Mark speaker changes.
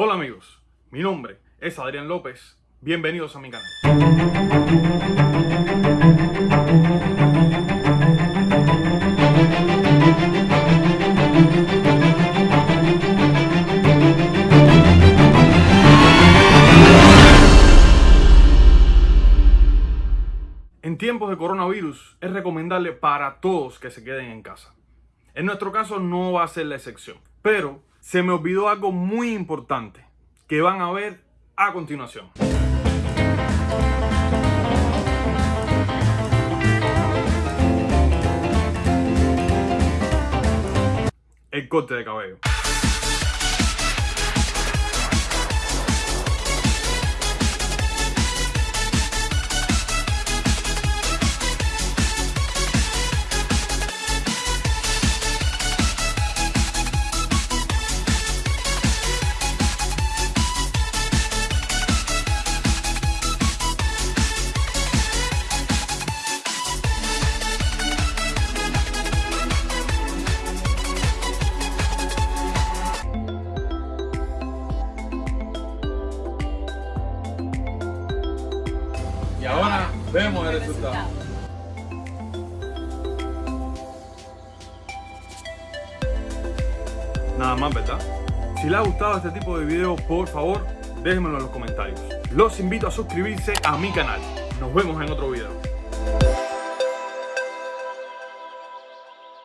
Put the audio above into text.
Speaker 1: Hola amigos, mi nombre es Adrián López, bienvenidos a mi canal. En tiempos de coronavirus es recomendable para todos que se queden en casa. En nuestro caso no va a ser la excepción, pero se me olvidó algo muy importante que van a ver a continuación. El corte de cabello. Ahora vemos el resultado. Nada más, ¿verdad? Si les ha gustado este tipo de videos, por favor, déjenmelo en los comentarios. Los invito a suscribirse a mi canal. Nos vemos en otro video.